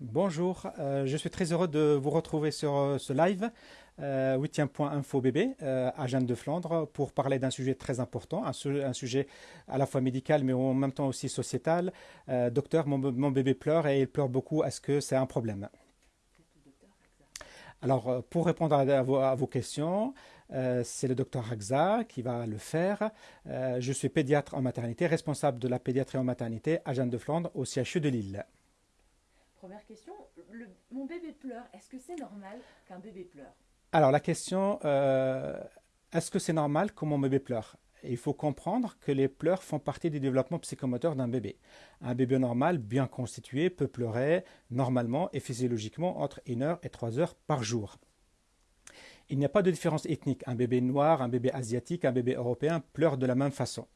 Bonjour, euh, je suis très heureux de vous retrouver sur euh, ce live euh, 8e.info bébé euh, à Jeanne de Flandre pour parler d'un sujet très important, un, su- un sujet à la fois médical mais en même temps aussi sociétal. Docteur, mon, bébé pleure et il pleure beaucoup, est-ce que c'est un problème? Alors, pour répondre à, vos, questions, c'est le docteur Rakza qui va le faire. Je suis pédiatre en maternité, responsable de la pédiatrie en maternité à Jeanne de Flandre au CHU de Lille. Première question, mon bébé pleure. Est-ce que c'est normal qu'un bébé pleure? Alors la question, euh, est-ce que c'est normal que mon bébé pleure? Il faut comprendre que les pleurs font partie du développement psychomoteur d'un bébé. Un bébé normal, bien constitué, peut pleurer normalement et physiologiquement entre 1 heure et 3 heures par jour. Il n'y a pas de différence ethnique. Un bébé noir, un bébé asiatique, un bébé européen pleure de la même façon.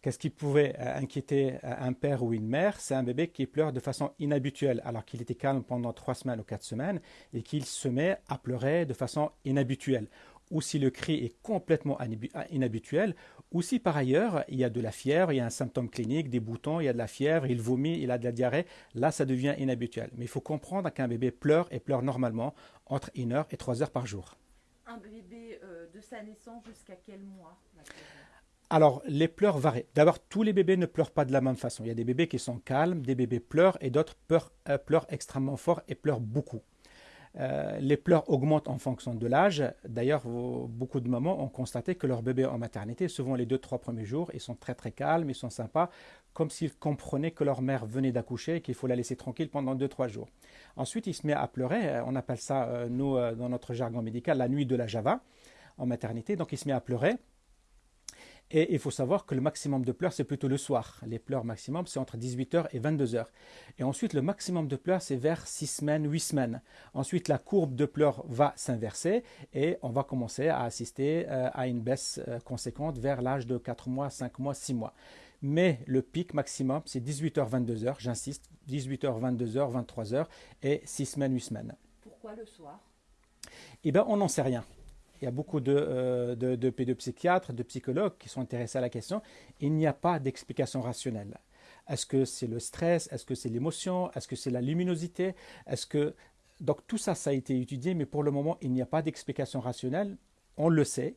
Qu'est-ce qui pouvait euh, inquiéter euh, un père ou une mère? C'est un bébé qui pleure de façon inhabituelle, alors qu'il était calme pendant trois semaines ou quatre semaines, et qu'il se met à pleurer de façon inhabituelle. Ou si le cri est complètement inibu- inhabituel, ou si par ailleurs il y a de la fièvre, il y a un symptôme clinique, des boutons, il y a de la fièvre, il vomit, il a de la diarrhée, là ça devient inhabituel. Mais il faut comprendre qu'un bébé pleure et pleure normalement entre 1 heure et 3 heures par jour. Un bébé euh, de sa naissance jusqu'à quel mois Alors, les pleurs varient. D'abord, tous les bébés ne pleurent pas de la même façon. Il y a des bébés qui sont calmes, des bébés pleurent et d'autres pleurent, euh, extrêmement fort et pleurent beaucoup. Euh, les pleurs augmentent en fonction de l'âge. D'ailleurs, beaucoup de mamans ont constaté que leurs bébés en maternité, souvent les deux, trois premiers jours, ils sont très très calmes, ils sont sympas, comme s'ils comprenaient que leur mère venait d'accoucher et qu'il faut la laisser tranquille pendant deux, trois jours. Ensuite, il se met à pleurer. Euh, On appelle ça, nous, dans notre jargon médical, la nuit de la Java en maternité. Donc, il se met à pleurer. Et il faut savoir que le maximum de pleurs, c'est plutôt le soir. Les pleurs maximum, c'est entre 18h et 22h. Et ensuite, le maximum de pleurs, c'est vers 6 semaines, 8 semaines. Ensuite, la courbe de pleurs va s'inverser et on va commencer à assister euh, à une baisse euh, conséquente vers l'âge de 4 mois, 5 mois, 6 mois. Mais le pic maximum, c'est 18h, 22h. J'insiste, 18h, 22h, 23h et 6 semaines, 8 semaines. Pourquoi le soir? Eh bien, on n'en sait rien. Il y a beaucoup de, euh, de, pédopsychiatres, de psychologues qui sont intéressés à la question. Il n'y a pas d'explication rationnelle. Est-ce que c'est le stress? Est-ce que c'est l'émotion? Est-ce que c'est la luminosité? Est-ce que... Donc tout ça, ça a été étudié, mais pour le moment, il n'y a pas d'explication rationnelle. On le sait.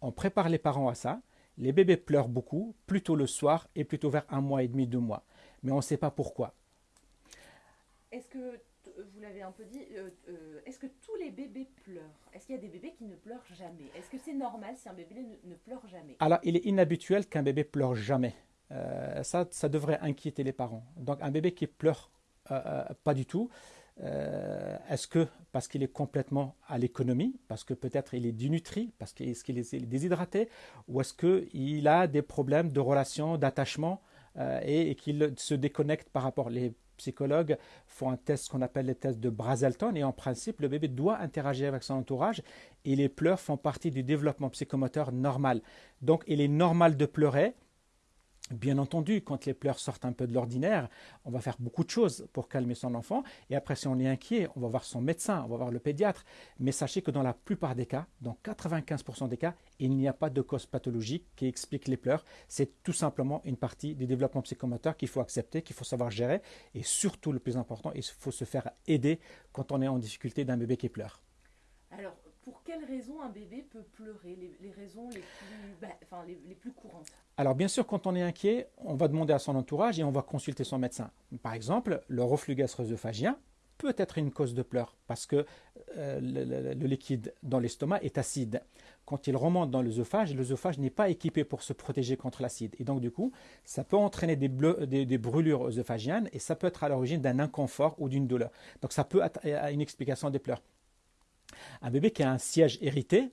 On prépare les parents à ça. Les bébés pleurent beaucoup, plutôt le soir et plutôt vers un mois et demi, deux mois. Mais on ne sait pas pourquoi. Est-ce que, vous l'avez un peu dit, euh, euh, est-ce que tous les bébés pleurent? Est-ce qu'il y a des bébés qui ne pleurent jamais? Est-ce que c'est normal si un bébé ne, pleure jamais? Alors, il est inhabituel qu'un bébé pleure jamais. Euh, ça, ça devrait inquiéter les parents. Donc, un bébé qui pleure euh, euh, pas du tout, euh, est-ce que parce qu'il est complètement à l'économie, parce que peut-être il est dénutri, parce qu'il est, qu'il est déshydraté, ou est-ce qu'il a des problèmes de relation, d'attachement, euh, et, et qu'il se déconnecte par rapport les psychologues font un test qu'on appelle le test de Brazelton et en principe le bébé doit interagir avec son entourage et les pleurs font partie du développement psychomoteur normal. Donc il est normal de pleurer. Bien entendu, quand les pleurs sortent un peu de l'ordinaire, on va faire beaucoup de choses pour calmer son enfant. Et après, si on est inquiet, on va voir son médecin, on va voir le pédiatre. Mais sachez que dans la plupart des cas, dans 95% des cas, il n'y a pas de cause pathologique qui explique les pleurs. C'est tout simplement une partie du développement psychomoteur qu'il faut accepter, qu'il faut savoir gérer. Et surtout, le plus important, il faut se faire aider quand on est en difficulté d'un bébé qui pleure. Alors, pour quelles raisons un bébé peut pleurer les, raisons les plus, bah, les, plus courantes Alors bien sûr, quand on est inquiet, on va demander à son entourage et on va consulter son médecin. Par exemple, le reflux gastro-œsophagien peut être une cause de pleurs parce que euh, le, liquide dans l'estomac est acide. Quand il remonte dans l'œsophage, l'œsophage n'est pas équipé pour se protéger contre l'acide. Et donc du coup, ça peut entraîner des, brûlures œsophagiennes et ça peut être à l'origine d'un inconfort ou d'une douleur. Donc ça peut être une explication des pleurs. Un bébé qui a un siège irrité,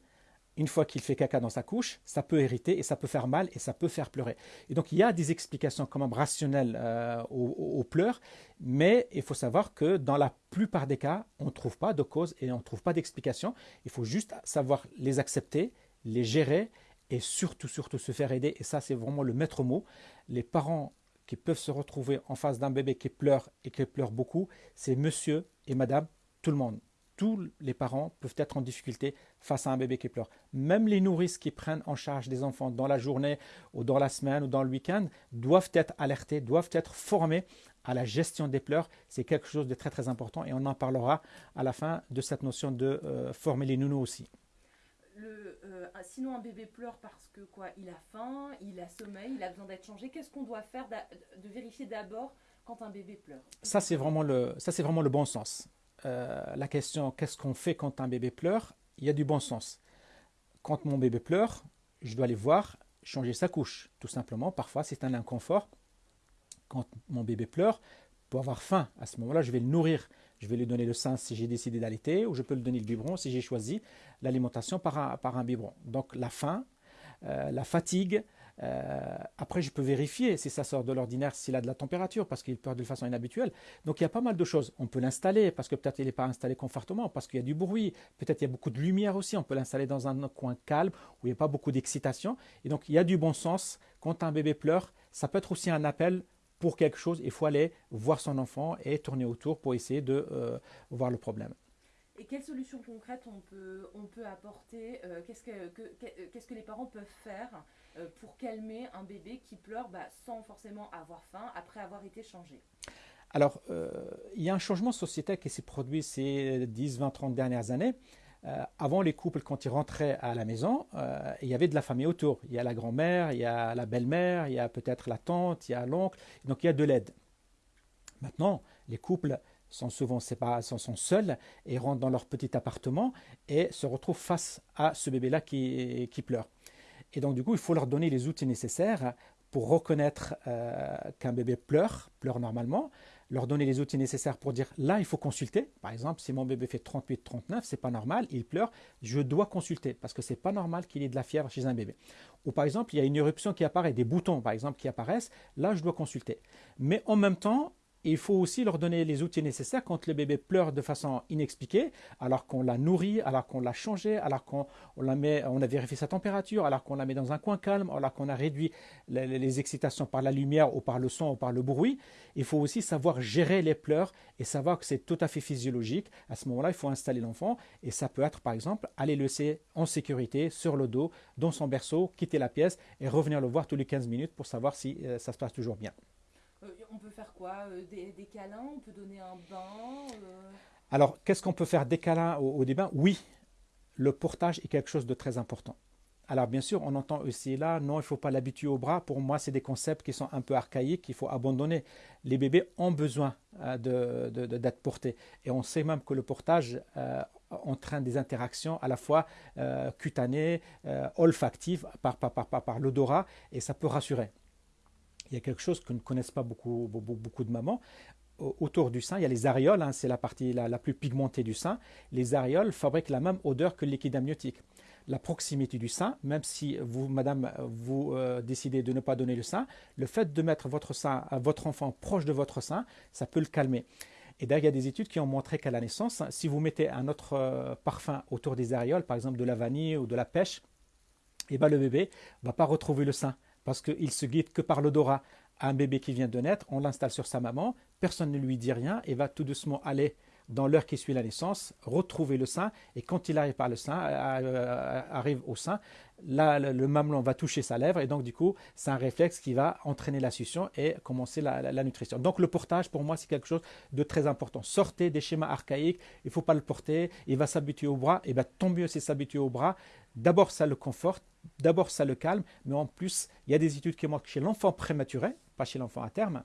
une fois qu'il fait caca dans sa couche, ça peut irriter et ça peut faire mal et ça peut faire pleurer. Et donc il y a des explications quand même rationnelles euh, aux- aux pleurs, mais il faut savoir que dans la plupart des cas, on ne trouve pas de cause et on ne trouve pas d'explication. Il faut juste savoir les accepter, les gérer et surtout, surtout se faire aider. Et ça, c'est vraiment le maître mot. Les parents qui peuvent se retrouver en face d'un bébé qui pleure et qui pleure beaucoup, c'est monsieur et madame, tout le monde tous les parents peuvent être en difficulté face à un bébé qui pleure. Même les nourrices qui prennent en charge des enfants dans la journée ou dans la semaine ou dans le week-end doivent être alertés, doivent être formés à la gestion des pleurs, c'est quelque chose de très très important et on en parlera à la fin de cette notion de euh, former les nounous aussi. Euh, sinon, un bébé pleure parce que quoi? Il a faim, il a sommeil, il a besoin d'être changé. Qu'est-ce qu'on doit faire de vérifier d'abord quand un bébé pleure? Ça, c'est vraiment, le, ça, c'est vraiment le bon sens. Euh, la question qu'est-ce qu'on fait quand un bébé pleure? Il y a du bon sens. Quand mon bébé pleure, je dois aller voir changer sa couche, tout simplement. Parfois, c'est un inconfort. Quand mon bébé pleure, pour avoir faim, à ce moment-là, je vais le nourrir. Je vais lui donner le sein si j'ai décidé d'allaiter, ou je peux lui donner le biberon si j'ai choisi l'alimentation par un, par un biberon. Donc la faim, euh, la fatigue, euh, après, je peux vérifier si ça sort de l'ordinaire, s'il a de la température, parce qu'il pleure de façon inhabituelle. Donc, il y a pas mal de choses. On peut l'installer, parce que peut-être il n'est pas installé confortablement, parce qu'il y a du bruit. Peut-être il y a beaucoup de lumière aussi. On peut l'installer dans un coin calme, où il n'y a pas beaucoup d'excitation. Et donc, il y a du bon sens. Quand un bébé pleure, ça peut être aussi un appel pour quelque chose. Il faut aller voir son enfant et tourner autour pour essayer de euh, voir le problème. Et quelles solutions concrètes on peut, on peut apporter euh, Qu'est-ce que, qu'est-ce que les parents peuvent faire euh, pour calmer un bébé qui pleure bah, sans forcément avoir faim après avoir été changé? Alors, euh, il y a un changement sociétal qui s'est produit ces 10, 20, 30 dernières années. Euh, avant, les couples, quand ils rentraient à la maison, il y avait de la famille autour. Il y a la grand-mère, il y a la belle-mère, il y a peut-être la tante, il y a l'oncle. Donc, il y a de l'aide. Maintenant, les couples sont souvent séparés, sont, seuls et rentrent dans leur petit appartement et se retrouvent face à ce bébé-là qui pleure. Et donc, du coup, il faut leur donner les outils nécessaires pour reconnaître euh, qu'un bébé pleure, pleure normalement, leur donner les outils nécessaires pour dire là, il faut consulter. Par exemple, si mon bébé fait 38, 39, c'est pas normal, il pleure, je dois consulter parce que c'est pas normal qu'il ait de la fièvre chez un bébé. Ou par exemple, il y a une éruption qui apparaît, des boutons par exemple qui apparaissent, là, je dois consulter. Mais en même temps, il faut aussi leur donner les outils nécessaires quand le bébé pleure de façon inexpliquée, alors qu'on l'a nourri, alors qu'on l'a changé, alors qu'on on a vérifié sa température, alors qu'on la met dans un coin calme, alors qu'on a réduit les, excitations par la lumière ou par le son ou par le bruit. Il faut aussi savoir gérer les pleurs et savoir que c'est tout à fait physiologique. À ce moment-là, il faut installer l'enfant et ça peut être par exemple aller le laisser en sécurité sur le dos, dans son berceau, quitter la pièce et revenir le voir tous les 15 minutes pour savoir si euh, ça se passe toujours bien. Euh, on peut faire quoi euh, des, câlins On peut donner un bain euh? Alors, qu'est-ce qu'on peut faire des câlins au, au bains Oui, le portage est quelque chose de très important. Alors bien sûr, on entend aussi là, non, il ne faut pas l'habituer au bras. Pour moi, c'est des concepts qui sont un peu archaïques, qu'il faut abandonner. Les bébés ont besoin d'être portés. Et on sait même que le portage entraîne des interactions à la fois cutanées, olfactives, par, par, par, par l'odorat, et ça peut rassurer il y a quelque chose que ne connaissent pas beaucoup, beaucoup de mamans. Autour du sein, il y a les aréoles, hein, c'est la partie la, plus pigmentée du sein. Les aréoles fabriquent la même odeur que le liquide amniotique. La proximité du sein, même si vous, madame, vous euh, décidez de ne pas donner le sein, le fait de mettre votre sein, votre enfant proche de votre sein, ça peut le calmer. Et d'ailleurs, il y a des études qui ont montré qu'à la naissance, si vous mettez un autre euh, parfum autour des aréoles, par exemple de la vanille ou de la pêche, eh ben, le bébé ne va pas retrouver le sein parce qu'il se guide que par l'odorat. Un bébé qui vient de naître, on l'installe sur sa maman, personne ne lui dit rien et va tout doucement aller dans l'heure qui suit la naissance, retrouver le sein, et quand il arrive par le sein, euh, euh, arrive au sein, là, le, mamelon va toucher sa lèvre, et donc du coup, c'est un réflexe qui va entraîner la succion et commencer la, nutrition. Donc le portage, pour moi, c'est quelque chose de très important. Sortez des schémas archaïques, il ne faut pas le porter, il va s'habituer au bras, et bien tant mieux c'est s'habituer au bras. D'abord, ça le conforte, d'abord, ça le calme, mais en plus, il y a des études qui montrent que chez l'enfant prématuré, pas chez l'enfant à terme,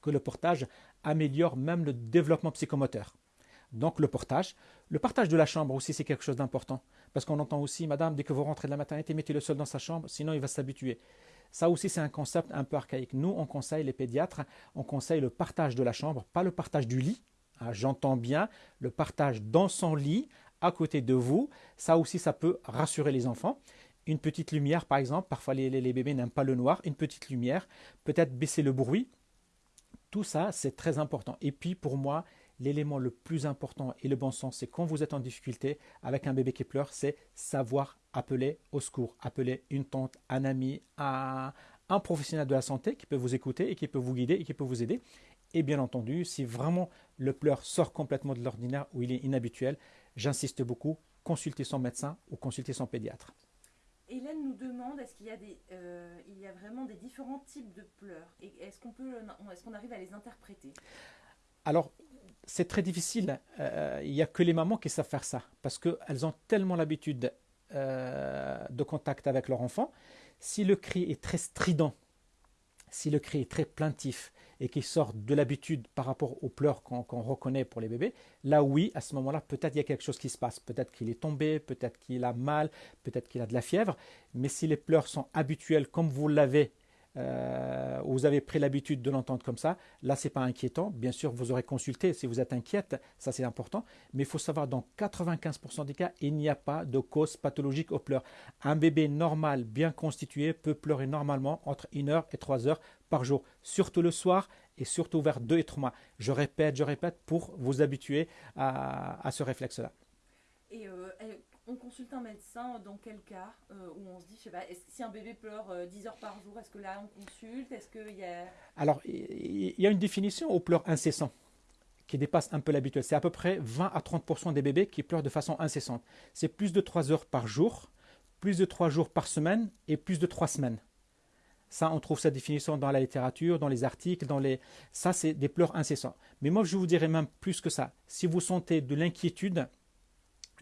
que le portage améliore même le développement psychomoteur. Donc le portage. Le partage de la chambre aussi, c'est quelque chose d'important. Parce qu'on entend aussi, madame, dès que vous rentrez de la maternité, mettez-le seul dans sa chambre, sinon il va s'habituer. Ça aussi, c'est un concept un peu archaïque. Nous, on conseille, les pédiatres, on conseille le partage de la chambre, pas le partage du lit. Ah, j'entends bien le partage dans son lit, à côté de vous. Ça aussi, ça peut rassurer les enfants. Une petite lumière, par exemple, parfois les, les bébés n'aiment pas le noir, une petite lumière, peut-être baisser le bruit, tout ça, c'est très important. Et puis, pour moi, l'élément le plus important et le bon sens, c'est quand vous êtes en difficulté avec un bébé qui pleure, c'est savoir appeler au secours, appeler une tante, un ami, un, professionnel de la santé qui peut vous écouter et qui peut vous guider et qui peut vous aider. Et bien entendu, si vraiment le pleur sort complètement de l'ordinaire ou il est inhabituel, j'insiste beaucoup, consultez son médecin ou consultez son pédiatre. Hélène nous demande est-ce qu'il y, a euh, y a vraiment des différents types de pleurs et est-ce qu'on est-ce arrive à les interpréter? Alors, c'est très difficile. Euh, il n'y a que les mamans qui savent faire ça parce qu'elles ont tellement l'habitude euh, de contact avec leur enfant. Si le cri est très strident, si le cri est très plaintif et qu'il sort de l'habitude par rapport aux pleurs qu'on reconnaît pour les bébés, là oui, à ce moment-là, peut-être il y a quelque chose qui se passe. Peut-être qu'il est tombé, peut-être qu'il a mal, peut-être qu'il a de la fièvre. Mais si les pleurs sont habituels comme vous l'avez euh, vous avez pris l'habitude de l'entendre comme ça, là c'est pas inquiétant. Bien sûr, vous aurez consulté si vous êtes inquiète, ça c'est important. Mais il faut savoir, dans 95% des cas, il n'y a pas de cause pathologique aux pleurs. Un bébé normal, bien constitué, peut pleurer normalement entre 1 heure et 3 heures par jour, surtout le soir et surtout vers 2 et 3 mois. Je répète, je répète pour vous habituer à, ce réflexe-là. Et euh, on consulte un médecin dans quel cas euh, où on se dit, je sais pas, si un bébé pleure 10 euh, heures par jour, est-ce que là on consulte? Est-ce qu'il y a... Alors, il y a une définition au pleur incessant qui dépasse un peu l'habituel. C'est à peu près 20 à 30 des bébés qui pleurent de façon incessante. C'est plus de 3 heures par jour, plus de 3 jours par semaine et plus de 3 semaines. Ça, on trouve sa définition dans la littérature, dans les articles, dans les... Ça, c'est des pleurs incessants. Mais moi, je vous dirais même plus que ça. Si vous sentez de l'inquiétude,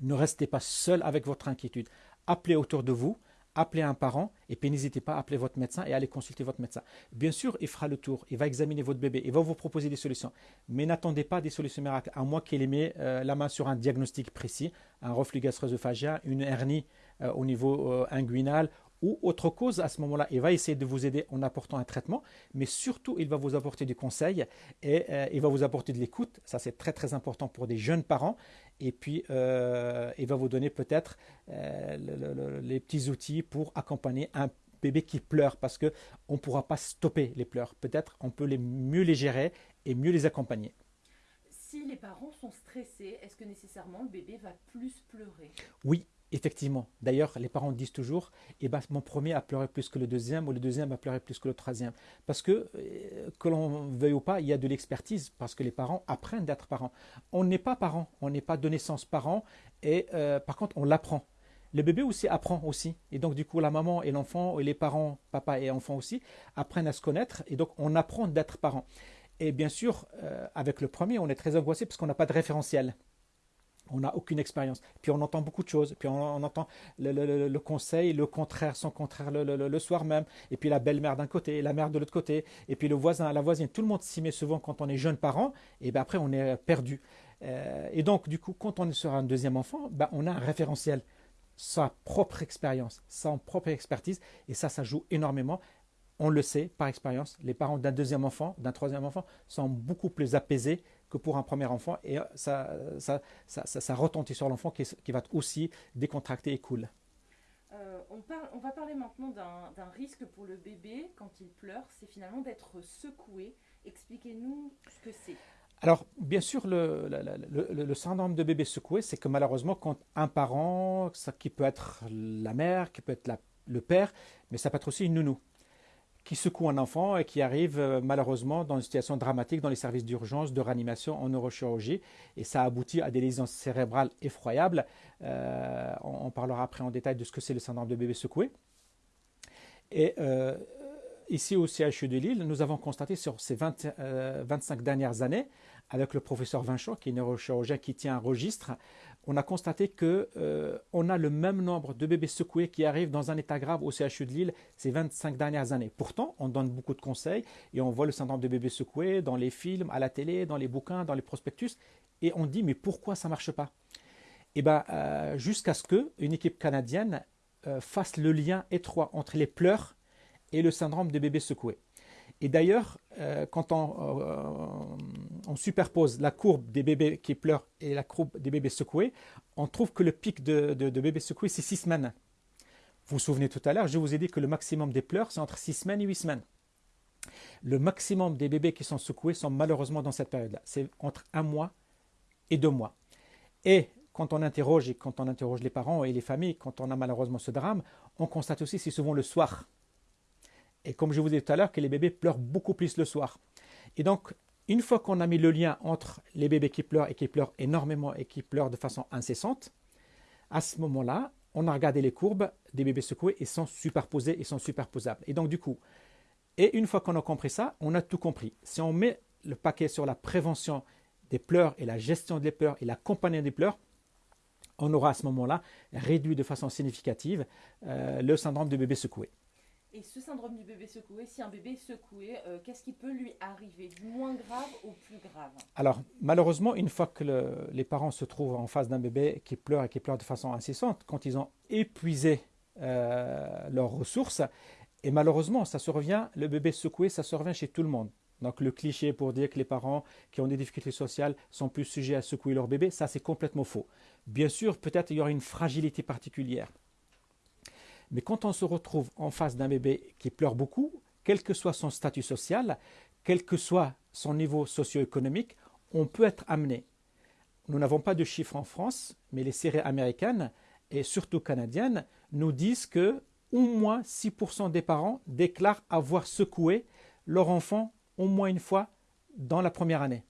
ne restez pas seul avec votre inquiétude. Appelez autour de vous, appelez un parent et puis n'hésitez pas à appeler votre médecin et allez consulter votre médecin. Bien sûr, il fera le tour, il va examiner votre bébé, il va vous proposer des solutions. Mais n'attendez pas des solutions miracles, à moins qu'il ait euh, la main sur un diagnostic précis, un reflux gastro-œsophagien, une hernie euh, au niveau euh, inguinal ou autre cause, à ce moment-là, il va essayer de vous aider en apportant un traitement, mais surtout, il va vous apporter du conseil et euh, il va vous apporter de l'écoute. Ça, c'est très, très important pour des jeunes parents. Et puis, euh, il va vous donner peut-être euh, les petits outils pour accompagner un bébé qui pleure parce qu'on ne pourra pas stopper les pleurs. Peut-être on peut les, mieux les gérer et mieux les accompagner. Si les parents sont stressés, est-ce que nécessairement le bébé va plus pleurer? Oui, Effectivement. D'ailleurs, les parents disent toujours eh ben, mon premier a pleuré plus que le deuxième ou le deuxième a pleuré plus que le troisième. Parce que, euh, que l'on veuille ou pas, il y a de l'expertise parce que les parents apprennent d'être parents. On n'est pas parents, on n'est pas de naissance parents et euh, par contre, on l'apprend. Le bébé aussi apprend aussi. Et donc, du coup, la maman et l'enfant, et les parents, papa et enfant aussi, apprennent à se connaître. Et donc, on apprend d'être parents. Et bien sûr, euh, avec le premier, on est très angoissé parce qu'on n'a pas de référentiel on n'a aucune expérience. Puis on entend beaucoup de choses. Puis on, entend le, conseil, le contraire, son contraire le, soir même. Et puis la belle-mère d'un côté, la mère de l'autre côté. Et puis le voisin, la voisine. Tout le monde s'y met souvent quand on est jeune parent. Et bien après, on est perdu. Euh, et donc, du coup, quand on sur un deuxième enfant, ben, on a un référentiel. Sa propre expérience, sa propre expertise. Et ça, ça joue énormément. On le sait par expérience. Les parents d'un deuxième enfant, d'un troisième enfant sont beaucoup plus apaisés que pour un premier enfant et ça, ça, ça, ça retentit sur l'enfant qui, qui, va aussi décontracté et cool. Euh, on, parle, on, va parler maintenant d'un risque pour le bébé quand il pleure, c'est finalement d'être secoué. Expliquez-nous ce que c'est. Alors, bien sûr, le, le, le, syndrome de bébé secoué, c'est que malheureusement, quand un parent, ça, qui peut être la mère, qui peut être la, le père, mais ça peut être aussi une nounou, qui secoue un enfant et qui arrive euh, malheureusement dans une situation dramatique dans les services d'urgence, de réanimation en neurochirurgie. Et ça aboutit à des lésions cérébrales effroyables. Euh, on, parlera après en détail de ce que c'est le syndrome de bébé secoué. Et euh, ici au CHU de Lille, nous avons constaté sur ces 25 dernières années, avec le professeur Vincent, qui est neurochirurgien qui tient un registre, on a constaté qu'on euh, a le même nombre de bébés secoués qui arrivent dans un état grave au CHU de Lille ces 25 dernières années. Pourtant, on donne beaucoup de conseils et on voit le syndrome de bébé secoué dans les films, à la télé, dans les bouquins, dans les prospectus, et on dit mais pourquoi ça ne marche pas? Eh bien, euh, jusqu'à ce qu'une équipe canadienne euh, fasse le lien étroit entre les pleurs et le syndrome de bébé secoué. Et d'ailleurs, euh, quand euh, on, superpose la courbe des bébés qui pleurent et la courbe des bébés secoués, on trouve que le pic de, bébés secoués, c'est 6 semaines. Vous vous souvenez tout à l'heure, je vous ai dit que le maximum des pleurs, c'est entre 6 semaines et 8 semaines. Le maximum des bébés qui sont secoués sont malheureusement dans cette période-là. C'est entre un mois et deux mois. Et quand on interroge et quand on interroge les parents et les familles, quand on a malheureusement ce drame, on constate aussi c'est souvent le soir et comme je vous ai dit tout à l'heure, que les bébés pleurent beaucoup plus le soir. Et donc, une fois qu'on a mis le lien entre les bébés qui pleurent et qui pleurent énormément et qui pleurent de façon incessante, à ce moment-là, on a regardé les courbes des bébés secoués et sont superposés et sont superposables. Et donc du coup, et une fois qu'on a compris ça, on a tout compris. Si on met le paquet sur la prévention des pleurs et la gestion des pleurs et l'accompagnement des pleurs, on aura à ce moment-là réduit de façon significative euh, le syndrome du bébé secoué. Et ce syndrome du bébé secoué, si un bébé est secoué, euh, qu'est-ce qui peut lui arriver Du moins grave au plus grave? Alors, malheureusement, une fois que les parents se trouvent en face d'un bébé qui pleure et qui pleure de façon incessante, quand ils ont épuisé euh, leurs ressources, et malheureusement, ça se revient, le bébé secoué, ça se revient chez tout le monde. Donc le cliché pour dire que les parents qui ont des difficultés sociales sont plus sujets à secouer leur bébé, ça c'est complètement faux. Bien sûr, peut-être il y aura une fragilité particulière. Mais quand on se retrouve en face d'un bébé qui pleure beaucoup, quel que soit son statut social, quel que soit son niveau socio-économique, on peut être amené. Nous n'avons pas de chiffres en France, mais les séries américaines et surtout canadiennes nous disent que au moins 6% des parents déclarent avoir secoué leur enfant au moins une fois dans la première année.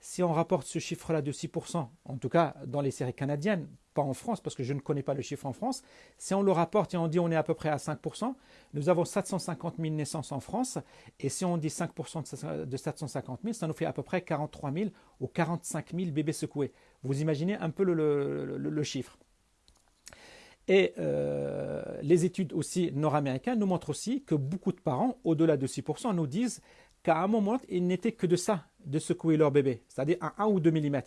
Si on rapporte ce chiffre-là de 6%, en tout cas dans les séries canadiennes, pas en France parce que je ne connais pas le chiffre en France, si on le rapporte et on dit on est à peu près à 5%, nous avons 750 000 naissances en France et si on dit 5% de 750 000, ça nous fait à peu près 43 000 ou 45 000 bébés secoués. Vous imaginez un peu le, chiffre. Et euh, les études aussi nord-américaines nous montrent aussi que beaucoup de parents, au-delà de 6%, nous disent qu'à un moment, il n'était que de ça, de secouer leur bébé, c'est-à-dire à 1 ou 2 mm.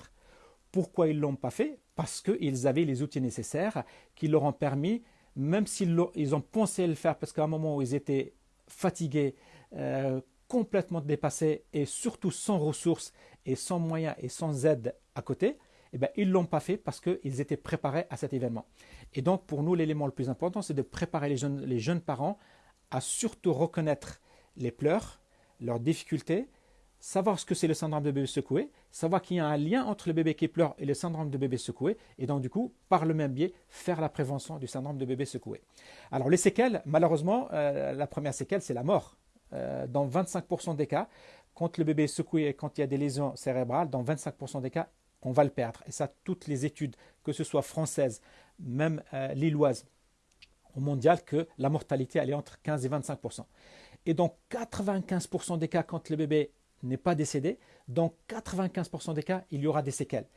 Pourquoi ils ne l'ont pas fait? Parce qu'ils avaient les outils nécessaires qui leur ont permis, même s'ils ont pensé le faire, parce qu'à un moment où ils étaient fatigués, euh, complètement dépassés et surtout sans ressources et sans moyens et sans aide à côté, eh bien, ils ne l'ont pas fait parce qu'ils étaient préparés à cet événement. Et donc, pour nous, l'élément le plus important, c'est de préparer les jeunes, les jeunes parents à surtout reconnaître les pleurs, leurs difficultés, savoir ce que c'est le syndrome de bébé secoué, savoir qu'il y a un lien entre le bébé qui pleure et le syndrome de bébé secoué, et donc du coup, par le même biais, faire la prévention du syndrome de bébé secoué. Alors les séquelles, malheureusement, euh, la première séquelle, c'est la mort. Euh, dans 25% des cas, quand le bébé est secoué et quand il y a des lésions cérébrales, dans 25% des cas, on va le perdre. Et ça, toutes les études, que ce soit françaises, même euh, lilloises, au mondial, que la mortalité, elle est entre 15 et 25%. Et dans 95% des cas, quand le bébé n'est pas décédé, dans 95% des cas, il y aura des séquelles.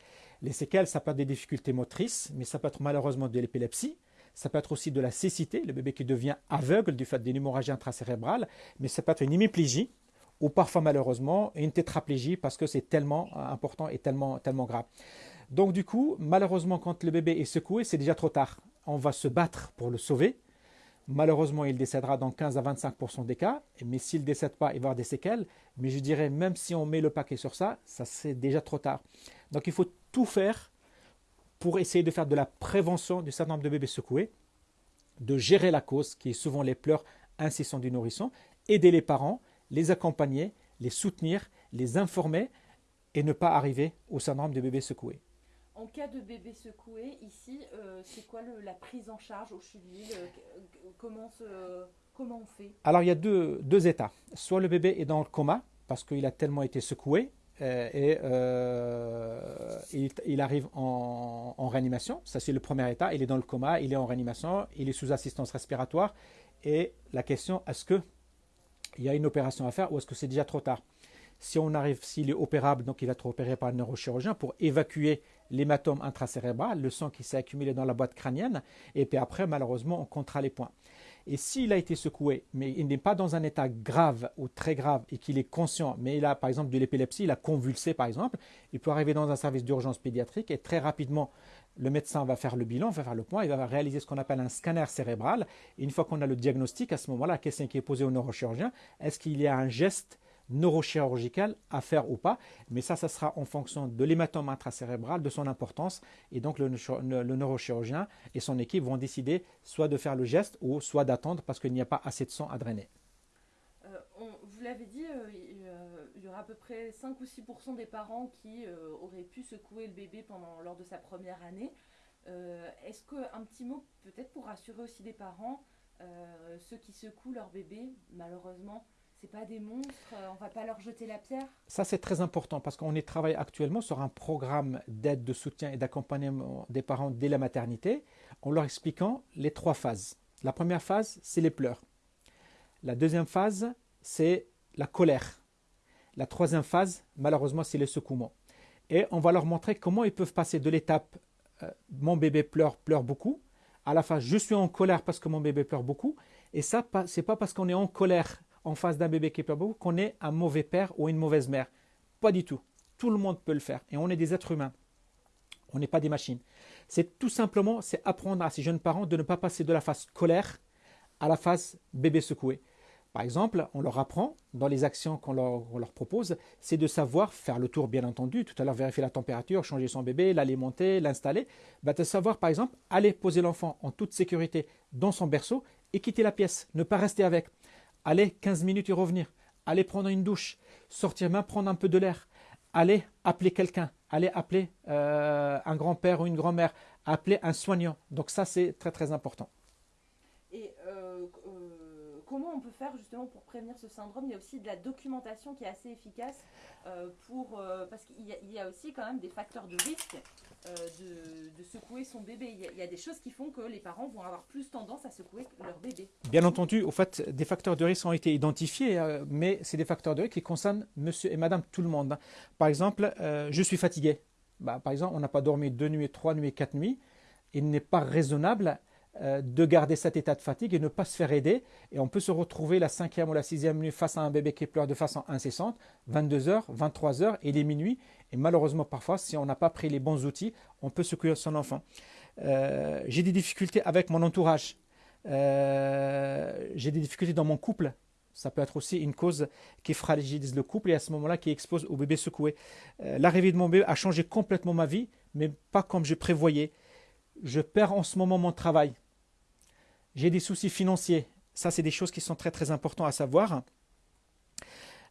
Les séquelles, ça peut être des difficultés motrices, mais ça peut être malheureusement de l'épilepsie. Ça peut être aussi de la cécité, le bébé qui devient aveugle du fait d'une hémorragie intracérébrale, mais ça peut être une hémiplégie ou parfois malheureusement une tétraplégie parce que c'est tellement important et tellement, tellement grave. Donc du coup, malheureusement, quand le bébé est secoué, c'est déjà trop tard. On va se battre pour le sauver, Malheureusement, il décédera dans 15 à 25% des cas, mais s'il ne décède pas, il va avoir des séquelles. Mais je dirais, même si on met le paquet sur ça, ça c'est déjà trop tard. Donc il faut tout faire pour essayer de faire de la prévention du syndrome de bébé secoué, de gérer la cause, qui est souvent les pleurs incessants du nourrisson, aider les parents, les accompagner, les soutenir, les informer et ne pas arriver au syndrome de bébé secoué. En cas de bébé secoué, ici, euh, c'est quoi la prise en charge au CHUVIL euh, comment, comment on fait? Alors, il y a deux, états. Soit le bébé est dans le coma, parce qu'il a tellement été secoué, euh, et il, arrive en, en, réanimation. Ça, c'est le premier état. Il est dans le coma, il est en réanimation, il est sous assistance respiratoire. Et la question, est-ce qu'il y a une opération à faire ou est-ce que c'est déjà trop tard? Si on arrive, s'il est opérable, donc il va être opéré par un neurochirurgien pour évacuer l'hématome intracérébral, le sang qui s'est accumulé dans la boîte crânienne, et puis après, malheureusement, on comptera les points. Et s'il a été secoué, mais il n'est pas dans un état grave ou très grave et qu'il est conscient, mais il a par exemple de l'épilepsie, il a convulsé par exemple, il peut arriver dans un service d'urgence pédiatrique et très rapidement, le médecin va faire le bilan, va faire le point, il va réaliser ce qu'on appelle un scanner cérébral. Et une fois qu'on a le diagnostic, à ce moment-là, la question qui est posée au neurochirurgien, est-ce qu'il y a un geste neurochirurgicale à faire ou pas. Mais ça, ça sera en fonction de l'hématome intracérébral, de son importance. Et donc, le, neurochirurgien et son équipe vont décider soit de faire le geste ou soit d'attendre parce qu'il n'y a pas assez de sang à drainer. Euh, vous l'avez dit, euh, euh, il y aura à peu près 5 ou 6 des parents qui auraient pu secouer le bébé pendant, lors de sa première année. Est-ce qu'un petit mot, peut-être pour rassurer aussi des parents, ceux qui secouent leur bébé, malheureusement, c'est pas des monstres, euh, on va pas leur jeter la pierre. Ça, c'est très important parce qu'on travaille actuellement sur un programme d'aide, de soutien et d'accompagnement des parents dès la maternité en leur expliquant les trois phases. La première phase, c'est les pleurs. La deuxième phase, c'est la colère. La troisième phase, malheureusement, c'est le secouement. Et on va leur montrer comment ils peuvent passer de l'étape euh, mon bébé pleure, pleure beaucoup, à la phase je suis en colère parce que mon bébé pleure beaucoup. Et ça, c'est pas parce qu'on est en colère en face d'un bébé qui pleure beaucoup qu'on est un mauvais père ou une mauvaise mère. Pas du tout. Tout le monde peut le faire. Et on est des êtres humains. On n'est pas des machines. C'est tout simplement, c'est apprendre à ces jeunes parents de ne pas passer de la phase colère à la phase bébé secoué. Par exemple, on leur apprend, dans les actions qu'on leur, propose, c'est de savoir faire le tour, bien entendu. Tout à l'heure, vérifier la température, changer son bébé, l'alimenter, l'installer. Bah, de savoir, par exemple, aller poser l'enfant en toute sécurité dans son berceau et quitter la pièce, ne pas rester avec. Aller 15 minutes et revenir. Aller prendre une douche. Sortir même prendre un peu de l'air. Aller appeler quelqu'un. Aller appeler euh, un grand-père ou une grand-mère. Appeler un soignant. Donc ça, c'est très très important. Comment on peut faire justement pour prévenir ce syndrome Il y a aussi de la documentation qui est assez efficace euh, pour euh, parce qu'il y, a aussi quand même des facteurs de risque euh, de, secouer son bébé. Il y, a, des choses qui font que les parents vont avoir plus tendance à secouer leur bébé. Bien entendu, au fait, des facteurs de risque ont été identifiés, mais c'est des facteurs de risque qui concernent Monsieur et Madame tout le monde. Par exemple, je suis fatigué. Bah, par exemple, on n'a pas dormi deux nuits, trois nuits, quatre nuits. Il n'est pas raisonnable de garder cet état de fatigue et ne pas se faire aider. Et on peut se retrouver la cinquième ou la sixième nuit face à un bébé qui pleure de façon incessante, 22h, 23h, et les minuit. Et malheureusement, parfois, si on n'a pas pris les bons outils, on peut secouer son enfant. Euh, j'ai des difficultés avec mon entourage. Euh, j'ai des difficultés dans mon couple. Ça peut être aussi une cause qui fragilise le couple et à ce moment-là qui expose au bébé secoué. L'arrivée de mon bébé a changé complètement ma vie, mais pas comme je prévoyais je perds en ce moment mon travail, j'ai des soucis financiers, ça c'est des choses qui sont très très importantes à savoir.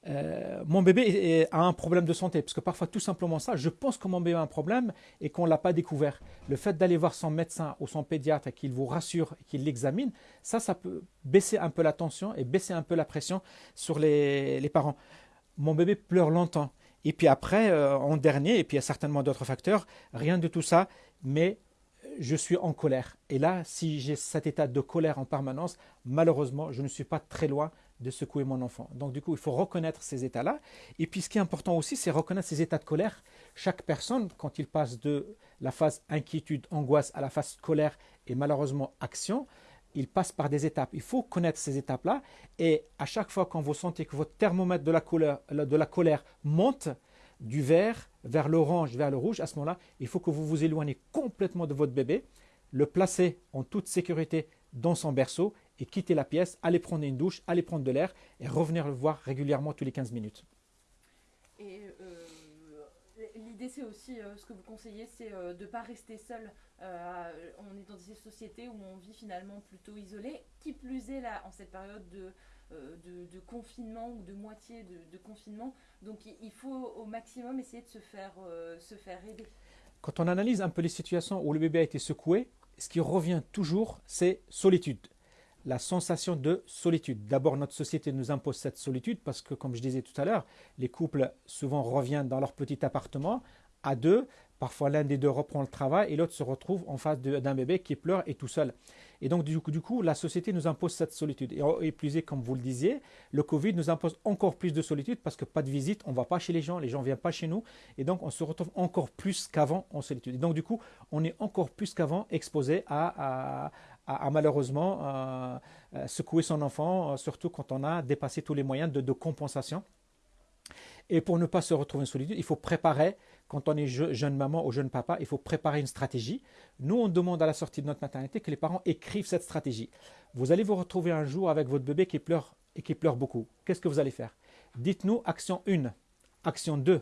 Euh, mon bébé a un problème de santé, parce que parfois tout simplement ça, je pense que mon bébé a un problème et qu'on ne l'a pas découvert. Le fait d'aller voir son médecin ou son pédiatre et qu'il vous rassure et qu'il l'examine, ça, ça peut baisser un peu la tension et baisser un peu la pression sur les, parents. Mon bébé pleure longtemps. Et puis après, euh, en dernier, et puis il y a certainement d'autres facteurs, rien de tout ça, mais je suis en colère. Et là, si j'ai cet état de colère en permanence, malheureusement, je ne suis pas très loin de secouer mon enfant. Donc du coup, il faut reconnaître ces états-là. Et puis ce qui est important aussi, c'est reconnaître ces états de colère. Chaque personne, quand il passe de la phase inquiétude, angoisse à la phase colère et malheureusement action, il passe par des étapes. Il faut connaître ces étapes-là. Et à chaque fois quand vous sentez que votre thermomètre de la de la colère monte, du vert vers l'orange, vers le rouge, à ce moment-là, il faut que vous vous éloignez complètement de votre bébé, le placer en toute sécurité dans son berceau et quitter la pièce, aller prendre une douche, aller prendre de l'air et revenir le voir régulièrement tous les 15 minutes. Et euh, l'idée, c'est aussi, euh, ce que vous conseillez, c'est euh, de ne pas rester seul. on est dans des sociétés où on vit finalement plutôt isolé. Qui plus est là, en cette période de euh, de, confinement ou de moitié de, confinement. Donc il faut au maximum essayer de se faire, euh, se faire aider. Quand on analyse un peu les situations où le bébé a été secoué, ce qui revient toujours, c'est solitude. La sensation de solitude. D'abord, notre société nous impose cette solitude parce que, comme je disais tout à l'heure, les couples souvent reviennent dans leur petit appartement à deux. Parfois, l'un des deux reprend le travail et l'autre se retrouve en face d'un bébé qui pleure et tout seul. Et donc, du coup, du la société nous impose cette solitude. Et, plus, comme vous le disiez, le Covid nous impose encore plus de solitude parce que pas de visite, on ne va pas chez les gens, les gens ne viennent pas chez nous. Et donc, on se retrouve encore plus qu'avant en solitude. Et donc, du coup, on est encore plus qu'avant exposé à, malheureusement euh, euh, secouer son enfant, euh, surtout quand on a dépassé tous les moyens de, de compensation. Et pour ne pas se retrouver en solitude, il faut préparer quand on est jeune maman ou jeune papa, il faut préparer une stratégie. Nous, on demande à la sortie de notre maternité que les parents écrivent cette stratégie. Vous allez vous retrouver un jour avec votre bébé qui pleure et qui pleure beaucoup. Qu'est-ce que vous allez faire? Dites-nous action 1, action 2,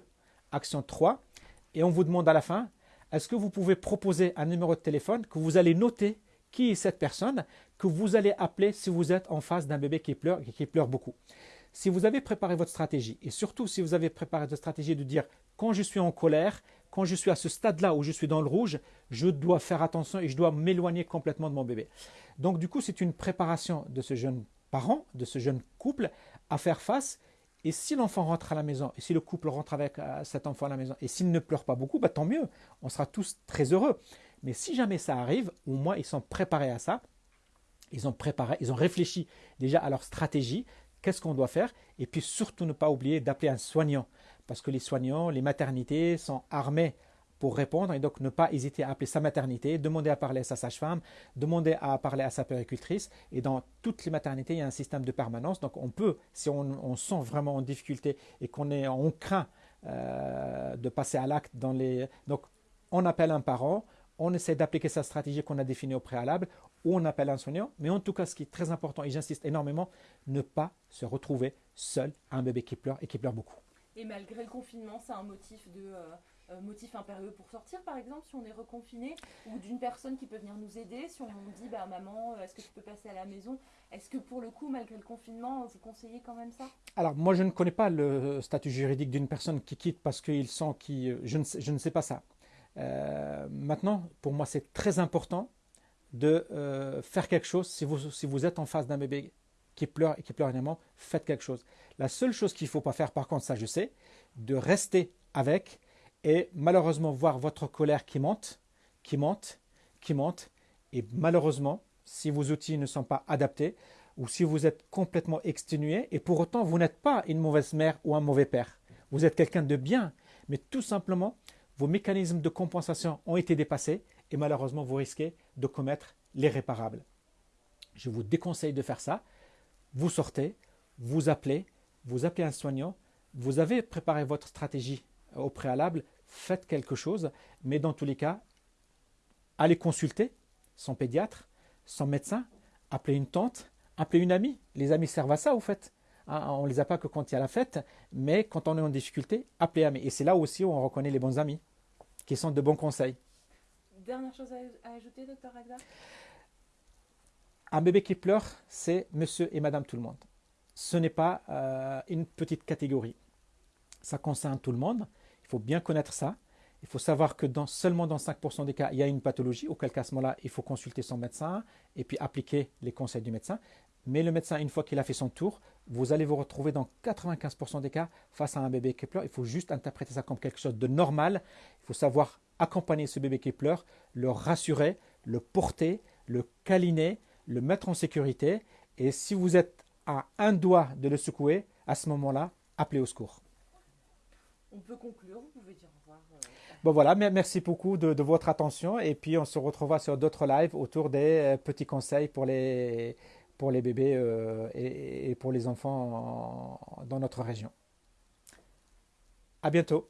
action 3, et on vous demande à la fin, est-ce que vous pouvez proposer un numéro de téléphone que vous allez noter qui est cette personne que vous allez appeler si vous êtes en face d'un bébé qui pleure et qui pleure beaucoup? Si vous avez préparé votre stratégie, et surtout si vous avez préparé votre stratégie de dire quand je suis en colère, quand je suis à ce stade-là où je suis dans le rouge, je dois faire attention et je dois m'éloigner complètement de mon bébé. Donc du coup, c'est une préparation de ce jeune parent, de ce jeune couple, à faire face. Et si l'enfant rentre à la maison, et si le couple rentre avec euh, cet enfant à la maison, et s'il ne pleure pas beaucoup, bah, tant mieux, on sera tous très heureux. Mais si jamais ça arrive, au moins ils sont préparés à ça, ils ont préparé, ils ont réfléchi déjà à leur stratégie, qu'est-ce qu'on doit faire, et puis surtout ne pas oublier d'appeler un soignant, parce que les soignants, les maternités sont armés pour répondre et donc ne pas hésiter à appeler sa maternité, demander à parler à sa sage-femme, demander à parler à sa péricultrice. Et dans toutes les maternités, il y a un système de permanence. Donc on peut, si on, sent vraiment en difficulté et qu'on est, on craint euh, de passer à l'acte dans les, donc on appelle un parent, on essaie d'appliquer sa stratégie qu'on a définie au préalable, ou on appelle un soignant. Mais en tout cas, ce qui est très important, et j'insiste énormément, ne pas se retrouver seul à un bébé qui pleure et qui pleure beaucoup. Et malgré le confinement, c'est un motif de euh, euh, motif impérieux pour sortir, par exemple, si on est reconfiné, ou d'une personne qui peut venir nous aider, si on dit bah maman, euh, est-ce que tu peux passer à la maison? Est-ce que pour le coup, malgré le confinement, vous conseillez quand même ça? Alors moi, je ne connais pas le statut juridique d'une personne qui quitte parce qu'il sent qu'il, je ne sais, je ne sais pas ça. maintenant, pour moi, c'est très important de faire quelque chose. Si vous, si vous êtes en face d'un bébé qui pleure et qui pleure énormément, faites quelque chose. La seule chose qu'il ne faut pas faire, par contre, ça je sais, de rester avec et malheureusement voir votre colère qui monte, qui monte, qui monte. Et malheureusement, si vos outils ne sont pas adaptés, ou si vous êtes complètement exténué, et pour autant vous n'êtes pas une mauvaise mère ou un mauvais père, vous êtes quelqu'un de bien, mais tout simplement, vos mécanismes de compensation ont été dépassés, et malheureusement vous risquez de commettre l'irréparable. Je vous déconseille de faire ça vous sortez, vous appelez, vous appelez un soignant, vous avez préparé votre stratégie au préalable, faites quelque chose, mais dans tous les cas, allez consulter son pédiatre, son médecin, appelez une tante, appelez une amie. Les amis servent à ça, au fait. Hein, on ne les a pas que quand il y a la fête, mais quand on est en difficulté, appelez amis. Et c'est là aussi où on reconnaît les bons amis, qui sont de bons conseils. Dernière chose à, ajouter, docteur Agda un bébé qui pleure, c'est monsieur et madame tout le monde. Ce n'est pas euh, une petite catégorie. Ça concerne tout le monde. Il faut bien connaître ça. Il faut savoir que dans, seulement dans 5% des cas, il y a une pathologie, auquel cas à ce moment-là, il faut consulter son médecin et puis appliquer les conseils du médecin. Mais le médecin, une fois qu'il a fait son tour, vous allez vous retrouver dans 95% des cas face à un bébé qui pleure. Il faut juste interpréter ça comme quelque chose de normal. Il faut savoir accompagner ce bébé qui pleure, le rassurer, le porter, le câliner, le mettre en sécurité. Et si vous êtes à un doigt de le secouer, à ce moment-là, appelez au secours. On peut conclure, vous pouvez dire au revoir. Euh, bon voilà, merci beaucoup de, votre attention et puis on se retrouvera sur d'autres lives autour des euh, petits conseils pour les, pour les bébés euh, et, et, pour les enfants dans notre région. À bientôt.